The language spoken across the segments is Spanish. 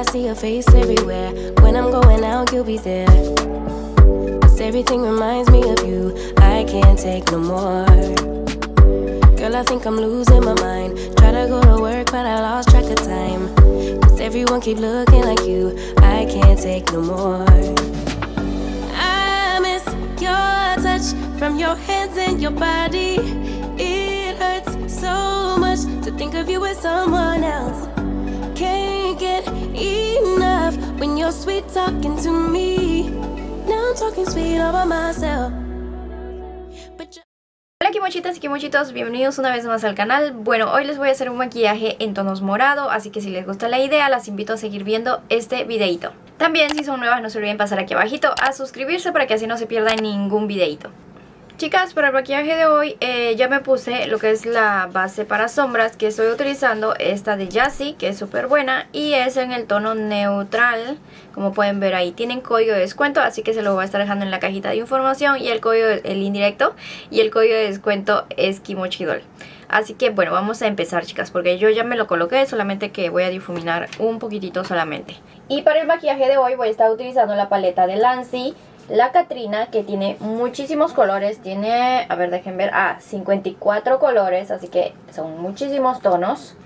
I see your face everywhere. When I'm going out, you'll be there. Cause everything reminds me of you. I can't take no more. Girl, I think I'm losing my mind. Try to go to work, but I lost track of time. Cause everyone keep looking like you. I can't take no more. I miss your touch from your hands and your body. It hurts so much to think of you as someone else. Hola kimochitas y kimochitos, bienvenidos una vez más al canal. Bueno, hoy les voy a hacer un maquillaje en tonos morado Así que si les gusta la idea, las invito a seguir viendo este videito. También si son nuevas no se olviden pasar aquí abajito a suscribirse para que así no se pierdan ningún videito Chicas, para el maquillaje de hoy eh, ya me puse lo que es la base para sombras que estoy utilizando, esta de Jassy, que es súper buena y es en el tono neutral, como pueden ver ahí. Tienen código de descuento, así que se lo voy a estar dejando en la cajita de información y el código, el indirecto y el código de descuento es Kimochidol. Así que bueno, vamos a empezar chicas, porque yo ya me lo coloqué, solamente que voy a difuminar un poquitito solamente. Y para el maquillaje de hoy voy a estar utilizando la paleta de Lancy la Catrina que tiene muchísimos colores, tiene, a ver dejen ver, ah, 54 colores, así que son muchísimos tonos.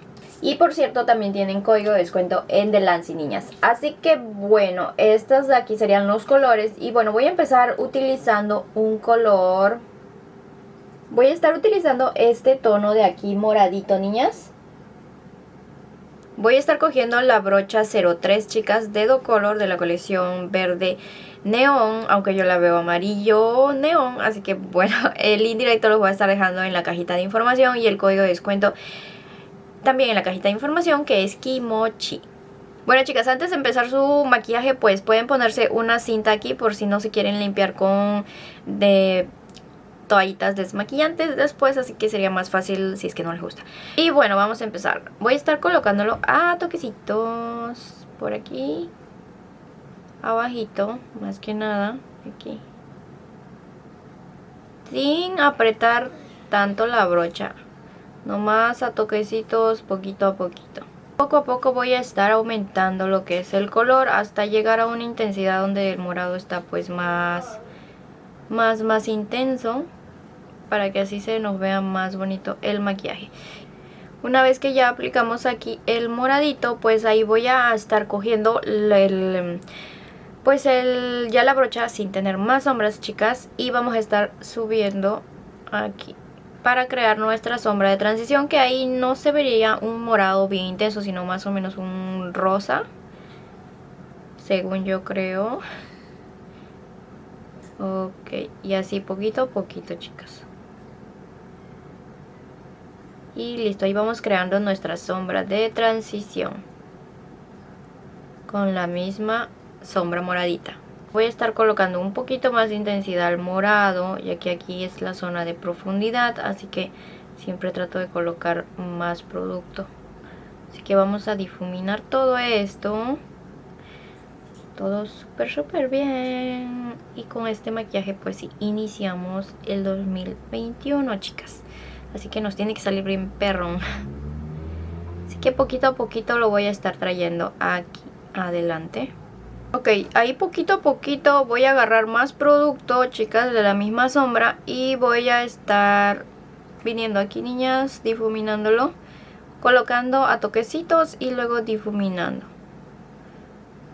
Y por cierto también tienen código de descuento en The Lancy niñas. Así que bueno, estos de aquí serían los colores. Y bueno, voy a empezar utilizando un color... Voy a estar utilizando este tono de aquí moradito niñas. Voy a estar cogiendo la brocha 03 chicas, dedo color de la colección verde neón, aunque yo la veo amarillo neón, así que bueno, el indirecto lo voy a estar dejando en la cajita de información y el código de descuento también en la cajita de información que es Kimochi. Bueno chicas, antes de empezar su maquillaje pues pueden ponerse una cinta aquí por si no se quieren limpiar con de toallitas desmaquillantes después, así que sería más fácil si es que no les gusta. Y bueno, vamos a empezar. Voy a estar colocándolo a toquecitos por aquí abajito, más que nada, aquí. Sin apretar tanto la brocha. Nomás a toquecitos, poquito a poquito. Poco a poco voy a estar aumentando lo que es el color hasta llegar a una intensidad donde el morado está pues más, más, más intenso. Para que así se nos vea más bonito el maquillaje. Una vez que ya aplicamos aquí el moradito, pues ahí voy a estar cogiendo el pues el, ya la brocha sin tener más sombras chicas y vamos a estar subiendo aquí para crear nuestra sombra de transición que ahí no se vería un morado bien intenso sino más o menos un rosa según yo creo ok y así poquito a poquito chicas y listo ahí vamos creando nuestra sombra de transición con la misma sombra moradita. Voy a estar colocando un poquito más de intensidad al morado, ya que aquí es la zona de profundidad, así que siempre trato de colocar más producto. Así que vamos a difuminar todo esto. Todo súper súper bien. Y con este maquillaje pues iniciamos el 2021 chicas. Así que nos tiene que salir bien perrón. Así que poquito a poquito lo voy a estar trayendo aquí adelante. Ok, ahí poquito a poquito voy a agarrar más producto, chicas, de la misma sombra y voy a estar viniendo aquí, niñas, difuminándolo, colocando a toquecitos y luego difuminando.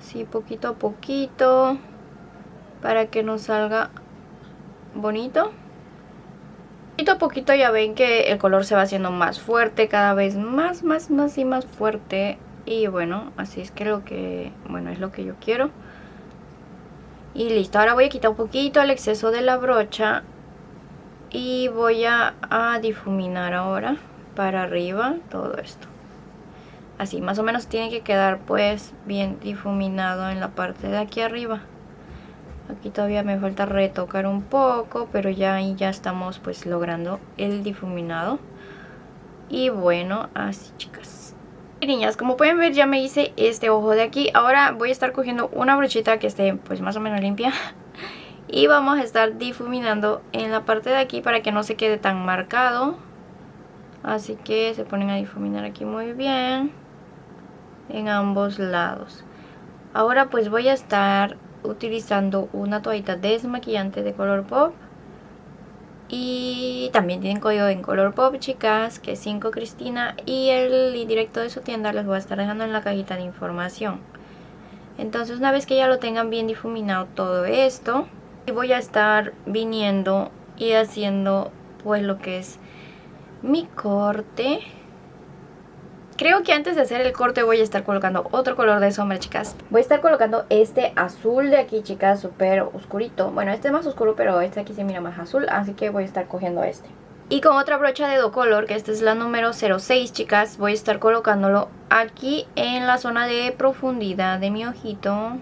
Así, poquito a poquito, para que nos salga bonito. Poquito a poquito ya ven que el color se va haciendo más fuerte, cada vez más, más, más y más fuerte. Y bueno así es que lo que bueno es lo que yo quiero. Y listo ahora voy a quitar un poquito el exceso de la brocha y voy a, difuminar ahora para arriba todo esto. Así más o menos tiene que quedar pues bien difuminado en la parte de aquí arriba aquí todavía me falta retocar un poco pero ya ahí ya estamos pues logrando el difuminado y bueno así chicas niñas, como pueden ver ya me hice este ojo de aquí. Ahora voy a estar cogiendo una brochita que esté pues más o menos limpia. Y vamos a estar difuminando en la parte de aquí para que no se quede tan marcado. Así que se ponen a difuminar aquí muy bien. En ambos lados. Ahora pues voy a estar utilizando una toallita desmaquillante de color pop. Y también tienen código en color pop, chicas, que es 5 Cristina. Y el directo de su tienda les voy a estar dejando en la cajita de información. Entonces una vez que ya lo tengan bien difuminado todo esto, voy a estar viniendo y haciendo pues lo que es mi corte Creo que antes de hacer el corte voy a estar colocando otro color de sombra, chicas. Voy a estar colocando este azul de aquí, chicas, súper oscurito. Bueno, este es más oscuro, pero este aquí se mira más azul, así que voy a estar cogiendo este. Y con otra brocha de do color, que esta es la número 06, chicas, voy a estar colocándolo aquí en la zona de profundidad de mi ojito.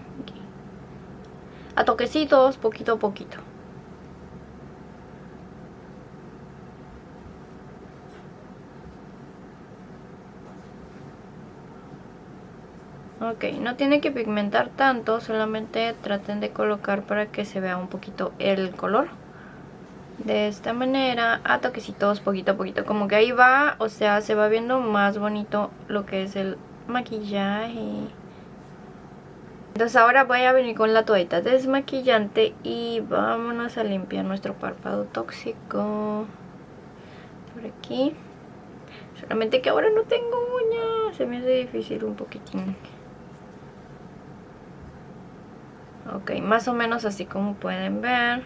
A toquecitos, poquito a poquito. Ok, no tiene que pigmentar tanto, solamente traten de colocar para que se vea un poquito el color. De esta manera, a toquecitos, poquito a poquito, como que ahí va, o sea, se va viendo más bonito lo que es el maquillaje. Entonces ahora voy a venir con la toallita desmaquillante y vámonos a limpiar nuestro párpado tóxico. Por aquí. Solamente que ahora no tengo uñas, se me hace difícil un poquitín. Ok, más o menos así como pueden ver.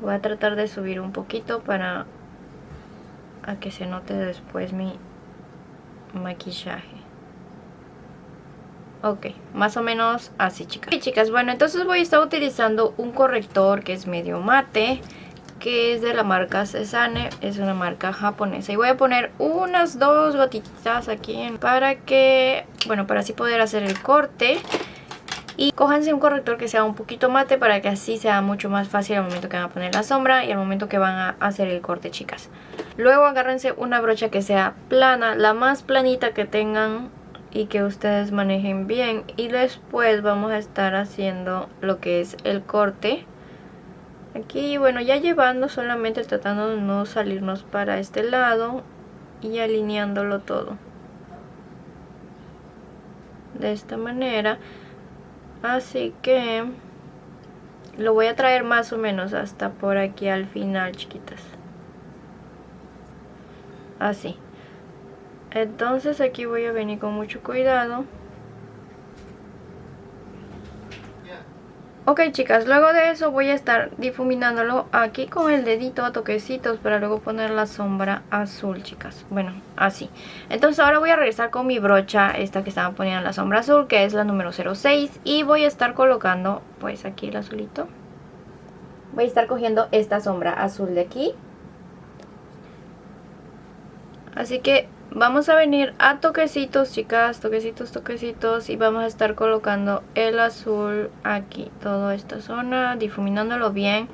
Voy a tratar de subir un poquito para a que se note después mi maquillaje. Ok, más o menos así chicas. Ok chicas, bueno entonces voy a estar utilizando un corrector que es medio mate que es de la marca Cesane, es una marca japonesa. Y voy a poner unas dos gotitas aquí para que, bueno, para así poder hacer el corte. Y cójanse un corrector que sea un poquito mate para que así sea mucho más fácil al momento que van a poner la sombra y al momento que van a hacer el corte, chicas. Luego agárrense una brocha que sea plana, la más planita que tengan y que ustedes manejen bien. Y después vamos a estar haciendo lo que es el corte. Aquí, bueno, ya llevando solamente tratando de no salirnos para este lado y alineándolo todo. De esta manera Así que lo voy a traer más o menos hasta por aquí al final, chiquitas. Así. Entonces aquí voy a venir con mucho cuidado. Ok chicas, luego de eso voy a estar difuminándolo aquí con el dedito a toquecitos para luego poner la sombra azul chicas. Bueno, así. Entonces ahora voy a regresar con mi brocha, esta que estaba poniendo la sombra azul, que es la número 06. Y voy a estar colocando pues aquí el azulito. Voy a estar cogiendo esta sombra azul de aquí. Así que Vamos a venir a toquecitos, chicas, toquecitos, toquecitos y vamos a estar colocando el azul aquí, toda esta zona, difuminándolo bien.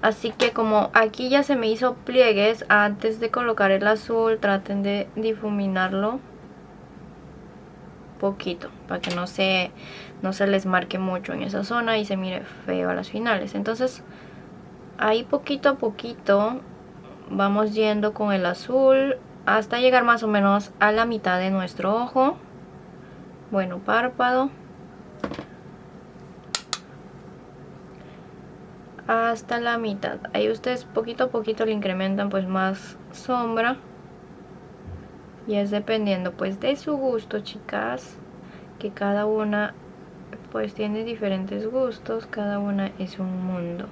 Así que como aquí ya se me hizo pliegues, antes de colocar el azul traten de difuminarlo poquito para que no se, no se les marque mucho en esa zona y se mire feo a las finales. Entonces ahí poquito a poquito vamos yendo con el azul hasta llegar más o menos a la mitad de nuestro ojo. Bueno párpado. Hasta la mitad. Ahí ustedes poquito a poquito le incrementan pues más sombra. Y es dependiendo pues de su gusto chicas que cada una pues tiene diferentes gustos cada una es un mundo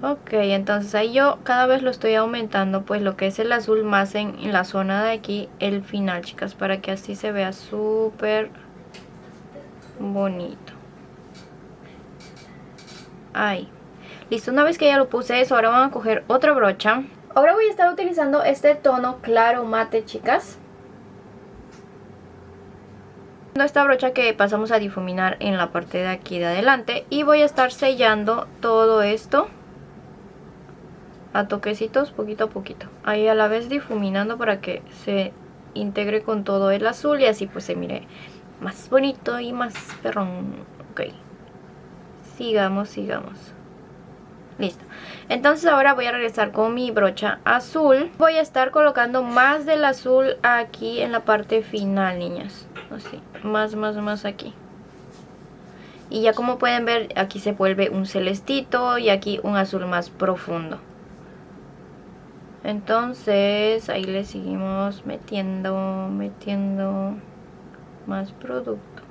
Ok, entonces ahí yo cada vez lo estoy aumentando pues lo que es el azul más en, la zona de aquí, el final chicas, para que así se vea súper bonito. Ahí. Listo, una vez que ya lo puse eso, ahora vamos a coger otra brocha. Ahora voy a estar utilizando este tono claro mate chicas. Esta brocha que pasamos a difuminar en la parte de aquí de adelante y voy a estar sellando todo esto a toquecitos poquito a poquito. Ahí a la vez difuminando para que se integre con todo el azul y así pues se mire más bonito y más perrón. Ok. Sigamos, sigamos. Listo. Entonces ahora voy a regresar con mi brocha azul. Voy a estar colocando más del azul aquí en la parte final, niñas. Así, más, más, más aquí. Y ya como pueden ver, aquí se vuelve un celestito y aquí un azul más profundo. Entonces ahí le seguimos metiendo, metiendo más producto.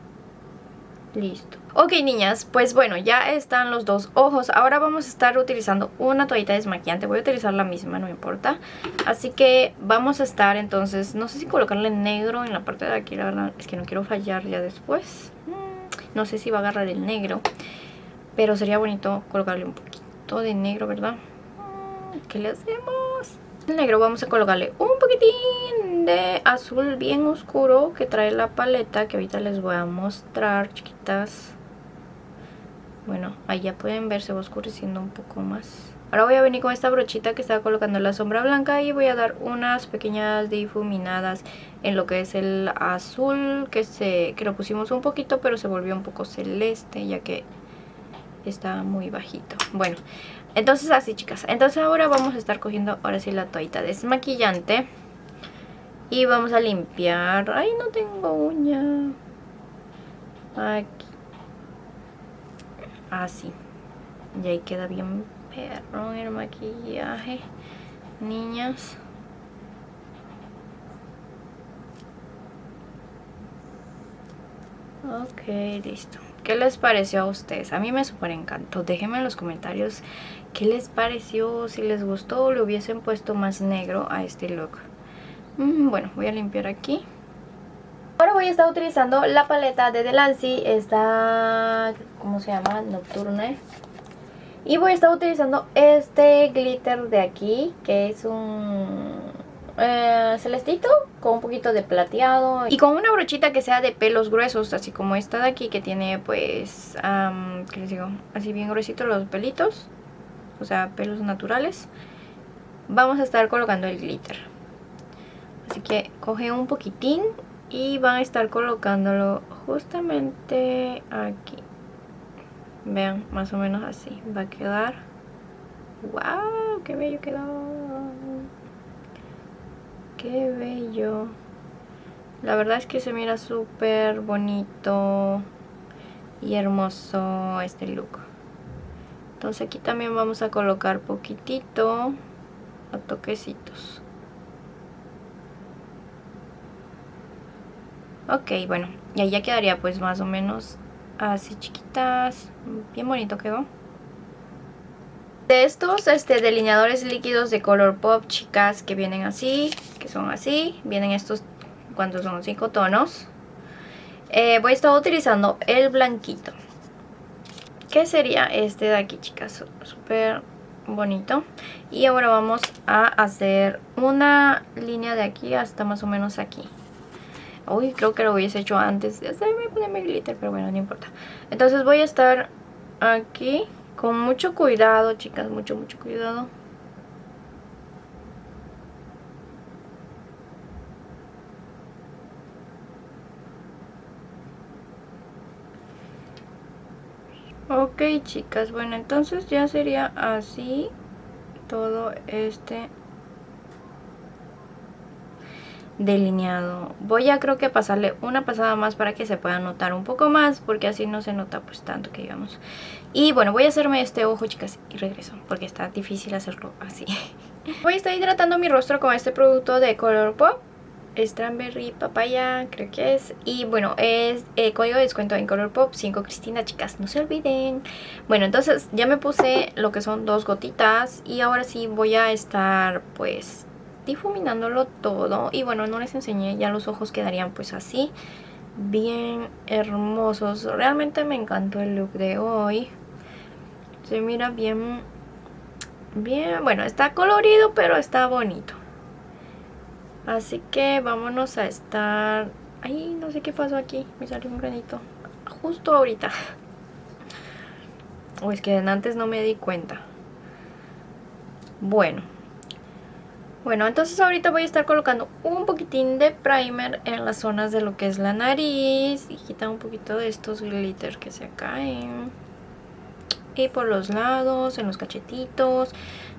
Listo. Ok niñas, pues bueno, ya están los dos ojos. Ahora vamos a estar utilizando una toallita desmaquillante. Voy a utilizar la misma, no me importa. Así que vamos a estar entonces, no sé si colocarle negro en la parte de aquí, la verdad es que no quiero fallar ya después. Mm, no sé si va a agarrar el negro, pero sería bonito colocarle un poquito de negro, ¿verdad? ¿Qué le hacemos? El negro vamos a colocarle un poquitín de azul bien oscuro que trae la paleta que ahorita les voy a mostrar, chiquitas. Bueno, ahí ya pueden ver, se va oscureciendo un poco más. Ahora voy a venir con esta brochita que estaba colocando la sombra blanca y voy a dar unas pequeñas difuminadas en lo que es el azul que, se, que lo pusimos un poquito pero se volvió un poco celeste ya que está muy bajito. Bueno, entonces así chicas, entonces ahora vamos a estar cogiendo ahora sí la toallita desmaquillante. Y vamos a limpiar, ay no tengo uña. Aquí. Así. Y ahí queda bien perro el maquillaje Niñas. Ok, listo. ¿Qué les pareció a ustedes? A mí me súper encantó. Déjenme en los comentarios qué les pareció, si les gustó o le hubiesen puesto más negro a este look. Mm, bueno, voy a limpiar aquí. Ahora voy a estar utilizando la paleta de Delancey, esta, ¿cómo se llama? Nocturne. Y voy a estar utilizando este glitter de aquí, que es un eh, celestito con un poquito de plateado y con una brochita que sea de pelos gruesos, así como esta de aquí que tiene pues, ¿qué les digo? Así bien gruesitos los pelitos, o sea, pelos naturales. Vamos a estar colocando el glitter. Así que coge un poquitín y van a estar colocándolo justamente aquí. Vean, más o menos así va a quedar. ¡Wow! ¡Qué bello quedó! Qué bello. La verdad es que se mira súper bonito y hermoso este look. Entonces aquí también vamos a colocar poquitito a toquecitos. Ok, bueno, y ahí ya quedaría pues más o menos así chiquitas. Bien bonito quedó. De estos este, delineadores líquidos de color pop, chicas, que vienen así, que son así. Vienen estos cuando son 5 tonos. Eh, voy a estar utilizando el blanquito. ¿Qué sería este de aquí, chicas? Súper bonito. Y ahora vamos a hacer una línea de aquí hasta más o menos aquí. Uy, creo que lo hubiese hecho antes de hacerme ponerme glitter, pero bueno, no importa. Entonces voy a estar aquí con mucho cuidado, chicas, mucho, mucho cuidado. Ok, chicas, bueno, entonces ya sería así todo este delineado voy a creo que pasarle una pasada más para que se pueda notar un poco más porque así no se nota pues tanto que digamos y bueno voy a hacerme este ojo chicas y regreso porque está difícil hacerlo así voy a estar hidratando mi rostro con este producto de Color Pop Strawberry Papaya, creo que es. Y bueno, es eh, código de descuento en Color Pop 5 Cristina, chicas, no se olviden. Bueno, entonces ya me puse lo que son dos gotitas y ahora sí voy a estar pues difuminándolo todo y bueno no les enseñé ya los ojos quedarían pues así bien hermosos. Realmente me encantó el look de hoy. Se mira bien bien bueno está colorido pero está bonito. Así que vámonos a estar ay no sé qué pasó aquí me salió un granito justo ahorita. O es que antes no me di cuenta. Bueno bueno, entonces ahorita voy a estar colocando un poquitín de primer en las zonas de lo que es la nariz y quitar un poquito de estos glitter que se caen. y por los lados, en los cachetitos,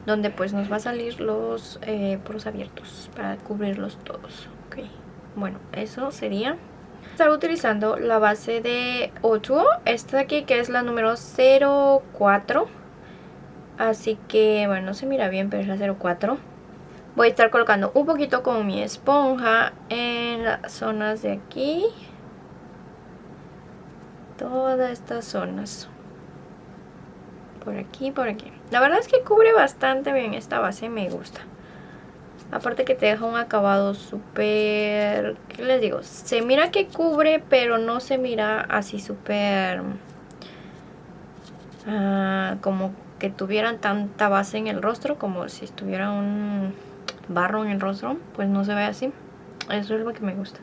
donde pues nos va a salir los eh, poros abiertos para cubrirlos todos. Ok, bueno, eso sería. Estar utilizando la base de Otuo, esta de aquí que es la número 04. Así que, bueno, no se mira bien, pero es la 04. Voy a estar colocando un poquito con mi esponja en las zonas de aquí. Todas estas zonas. Por aquí, por aquí. La verdad es que cubre bastante bien esta base, me gusta. Aparte que te deja un acabado súper... ¿Qué les digo? Se mira que cubre, pero no se mira así súper... Ah, como que tuvieran tanta base en el rostro, como si estuviera un barro en el rostro, pues no se ve así. Eso es lo que me gusta.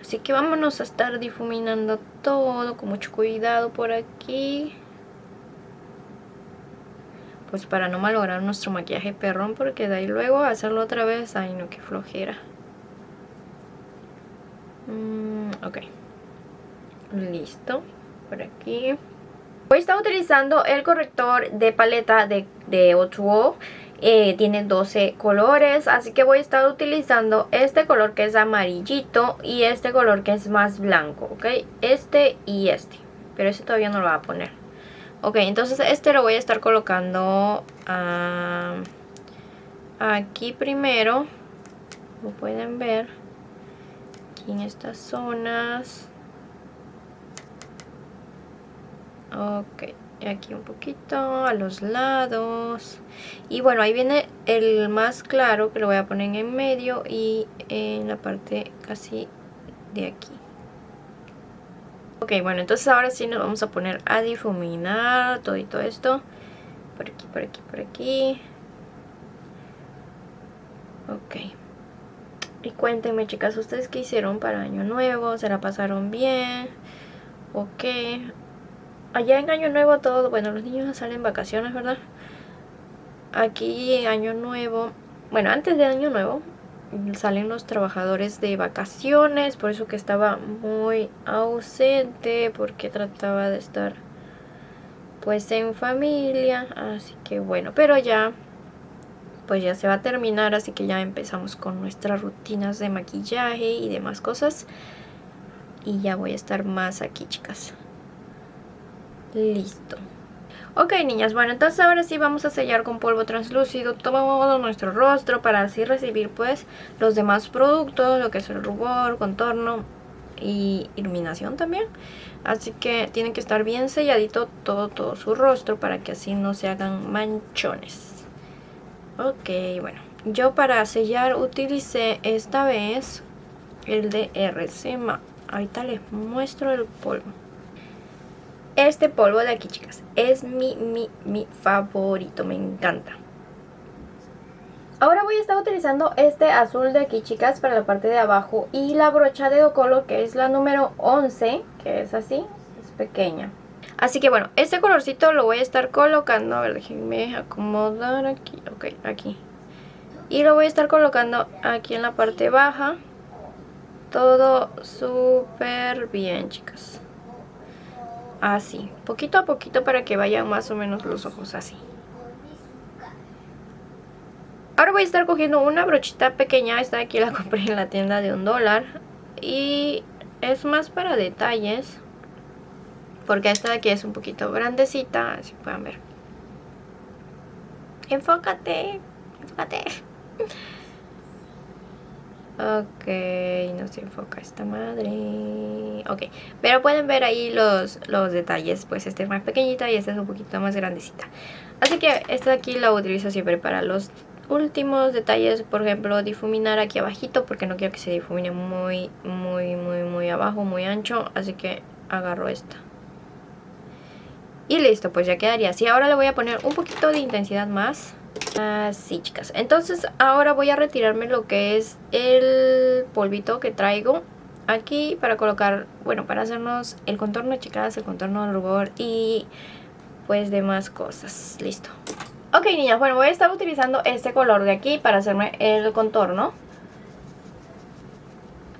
Así que vámonos a estar difuminando todo con mucho cuidado por aquí. Pues para no malograr nuestro maquillaje perrón, porque de ahí luego hacerlo otra vez, ay no, qué flojera. Mm, ok. Listo. Por aquí. Voy a estar utilizando el corrector de paleta de, de Otuo eh, tiene 12 colores, así que voy a estar utilizando este color que es amarillito y este color que es más blanco, ¿ok? Este y este, pero este todavía no lo voy a poner. Ok, entonces este lo voy a estar colocando ah, aquí primero, como pueden ver, aquí en estas zonas. Ok, aquí un poquito a los lados. Y bueno ahí viene el más claro que lo voy a poner en medio y en la parte casi de aquí. Ok bueno entonces ahora sí nos vamos a poner a difuminar todito esto. Por aquí por aquí por aquí. Ok. Y cuéntenme chicas ustedes qué hicieron para año nuevo se la pasaron bien ok allá en Año Nuevo todo, bueno, los niños salen vacaciones, ¿verdad? Aquí Año Nuevo, bueno, antes de Año Nuevo salen los trabajadores de vacaciones, por eso que estaba muy ausente, porque trataba de estar pues en familia, así que bueno, pero ya pues ya se va a terminar, así que ya empezamos con nuestras rutinas de maquillaje y demás cosas. Y ya voy a estar más aquí, chicas. Listo. Ok, niñas, bueno, entonces ahora sí vamos a sellar con polvo translúcido todo nuestro rostro para así recibir pues los demás productos, lo que es el rubor, contorno y iluminación también. Así que tiene que estar bien selladito todo, todo su rostro para que así no se hagan manchones. Ok, bueno, yo para sellar utilicé esta vez el de RCMA. Ahorita les muestro el polvo. Este polvo de aquí, chicas, es mi, mi, mi favorito, me encanta. Ahora voy a estar utilizando este azul de aquí, chicas, para la parte de abajo. Y la brocha de Docolo, que es la número 11, que es así, es pequeña. Así que bueno, este colorcito lo voy a estar colocando. A ver, déjenme acomodar aquí. Ok, aquí. Y lo voy a estar colocando aquí en la parte baja. Todo súper bien, chicas así, poquito a poquito para que vayan más o menos los ojos así. Ahora voy a estar cogiendo una brochita pequeña, esta de aquí la compré en la tienda de un dólar y es más para detalles porque esta de aquí es un poquito grandecita, así pueden ver. Enfócate, enfócate. Ok, no se enfoca esta madre. Ok, pero pueden ver ahí los, los detalles. Pues esta es más pequeñita y esta es un poquito más grandecita. Así que esta de aquí la utilizo siempre para los últimos detalles. Por ejemplo, difuminar aquí abajito porque no quiero que se difumine muy, muy, muy, muy abajo, muy ancho. Así que agarro esta. Y listo, pues ya quedaría así. Ahora le voy a poner un poquito de intensidad más. Así chicas, entonces ahora voy a retirarme lo que es el polvito que traigo aquí para colocar, bueno, para hacernos el contorno chicas, el contorno del rubor y pues demás cosas, listo. Ok niñas, bueno voy a estar utilizando este color de aquí para hacerme el contorno.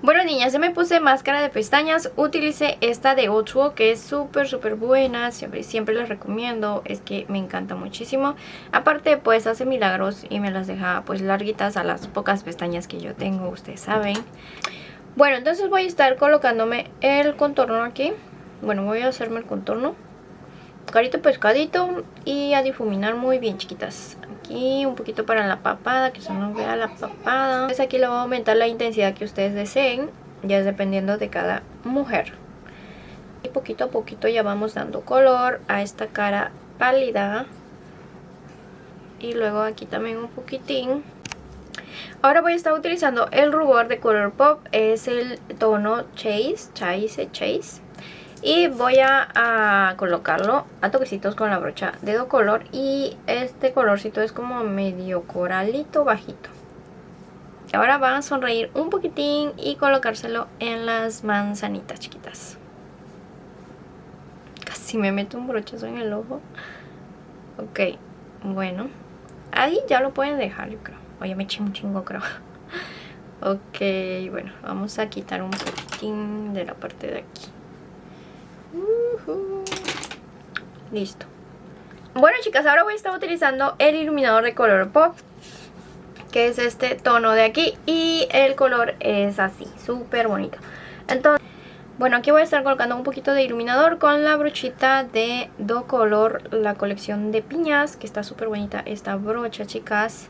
Bueno niñas, ya me puse máscara de pestañas, utilicé esta de Otuo que es súper súper buena, siempre, siempre recomiendo, es que me encanta muchísimo. Aparte pues hace milagros y me las deja pues larguitas a las pocas pestañas que yo tengo, ustedes saben. Bueno, entonces voy a estar colocándome el contorno aquí, bueno voy a hacerme el contorno. Carito pescadito y a difuminar muy bien chiquitas aquí un poquito para la papada, que se nos vea la papada. Entonces aquí le voy a aumentar la intensidad que ustedes deseen, ya es dependiendo de cada mujer. Y poquito a poquito ya vamos dando color a esta cara pálida. Y luego aquí también un poquitín. Ahora voy a estar utilizando el rubor de Color Pop, es el tono Chase, Chase, Chase y voy a, colocarlo a toquecitos con la brocha de do color y este colorcito es como medio coralito bajito. Ahora van a sonreír un poquitín y colocárselo en las manzanitas chiquitas. Casi me meto un brochazo en el ojo. Ok, bueno. Ahí ya lo pueden dejar yo creo. Oye me eché un chingo creo. Ok, bueno, vamos a quitar un poquitín de la parte de aquí Listo. Bueno chicas, ahora voy a estar utilizando el iluminador de color pop Que es este tono de aquí Y el color es así, súper bonito. Entonces, bueno aquí voy a estar colocando un poquito de iluminador Con la brochita de Do Color La colección de piñas Que está súper bonita esta brocha chicas.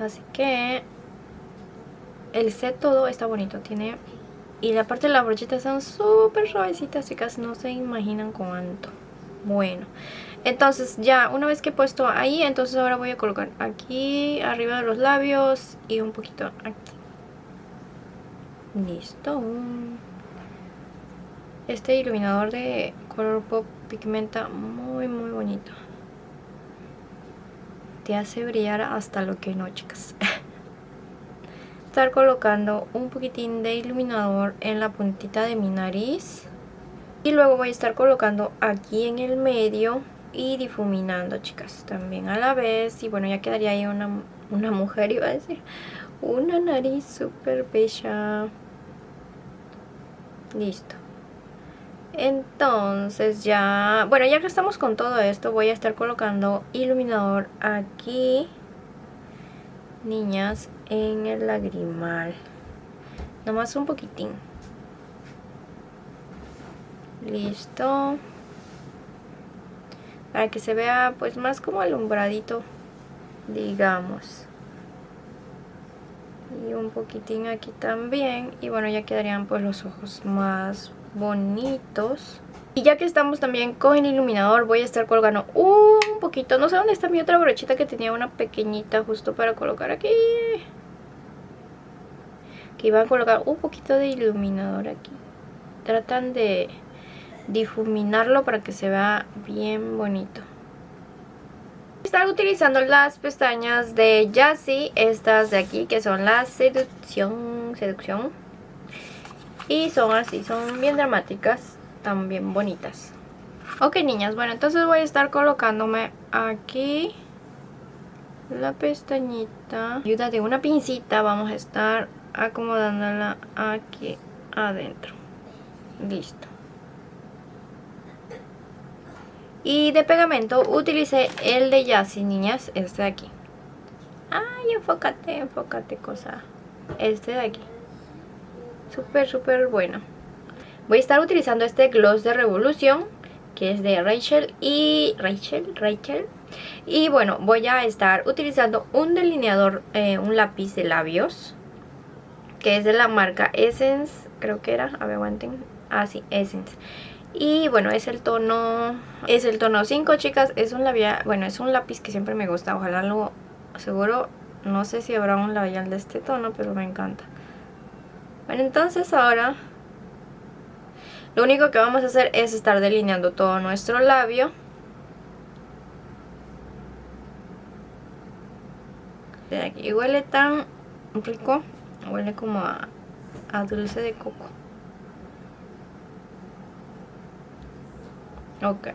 Así que El set todo está bonito Tiene y la parte de la brochita son súper suavecitas, chicas. No se imaginan cuánto. Bueno, entonces ya una vez que he puesto ahí, entonces ahora voy a colocar aquí arriba de los labios y un poquito aquí. Listo. Este iluminador de color pop pigmenta muy muy bonito. Te hace brillar hasta lo que no, chicas. estar colocando un poquitín de iluminador en la puntita de mi nariz. Y luego voy a estar colocando aquí en el medio y difuminando chicas también a la vez. Y bueno ya quedaría ahí una, una mujer iba a decir. Una nariz súper bella. Listo. Entonces ya bueno ya que estamos con todo esto voy a estar colocando iluminador aquí. Niñas en el lagrimal. Nomás un poquitín. Listo. Para que se vea pues más como alumbradito digamos. Y un poquitín aquí también. Y bueno ya quedarían pues los ojos más bonitos. Y ya que estamos también con el iluminador voy a estar colgando un poquito. No sé dónde está mi otra brochita que tenía una pequeñita justo para colocar aquí. Que iba a colocar un poquito de iluminador aquí. Tratan de difuminarlo para que se vea bien bonito. Estar utilizando las pestañas de Jassy, estas de aquí que son la seducción, seducción. Y son así, son bien dramáticas también bonitas. Ok niñas, bueno entonces voy a estar colocándome aquí la pestañita. Ayuda de una pincita vamos a estar acomodándola aquí adentro. Listo. Y de pegamento utilicé el de Yassi, niñas, este de aquí. Ay, enfócate, enfócate, cosa. Este de aquí. Súper, súper bueno. Voy a estar utilizando este gloss de Revolución, que es de Rachel y... Rachel, Rachel. Y bueno, voy a estar utilizando un delineador, eh, un lápiz de labios, que es de la marca Essence, creo que era, a ver, aguanten. Ah, sí, Essence. Y bueno, es el tono, es el tono 5, chicas. Es un labial, bueno, es un lápiz que siempre me gusta. Ojalá lo, seguro, no sé si habrá un labial de este tono, pero me encanta. Bueno, entonces ahora lo único que vamos a hacer es estar delineando todo nuestro labio. De aquí huele tan rico, huele como a, dulce de coco. Ok.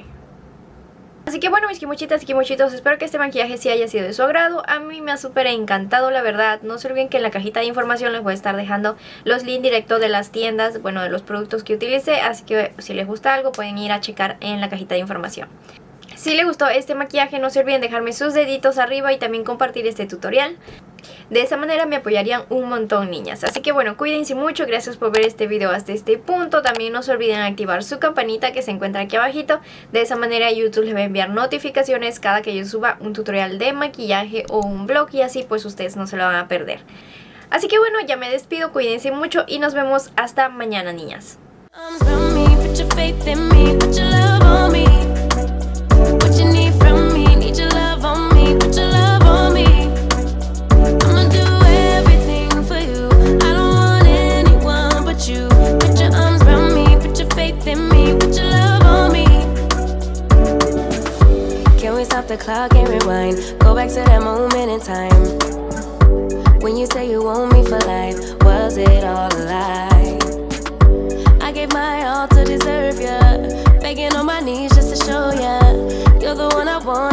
Así que bueno mis kimochitas y kimochitos, espero que este maquillaje sí haya sido de su agrado. A mí me ha súper encantado la verdad. No se olviden que en la cajita de información les voy a estar dejando los links directos de las tiendas, bueno de los productos que utilicé. Así que si les gusta algo pueden ir a checar en la cajita de información. Si les gustó este maquillaje no se olviden dejarme sus deditos arriba y también compartir este tutorial. De esa manera me apoyarían un montón niñas. Así que bueno, cuídense mucho, gracias por ver este video hasta este punto. También no se olviden activar su campanita que se encuentra aquí abajito. De esa manera YouTube les va a enviar notificaciones cada que yo suba un tutorial de maquillaje o un blog y así pues ustedes no se lo van a perder. Así que bueno, ya me despido, cuídense mucho y nos vemos hasta mañana niñas. the clock and rewind. Go back to that moment in time. When you say you want me for life, was it all a lie? I gave my all to deserve ya. Begging on my knees just to show ya. You're the one I want.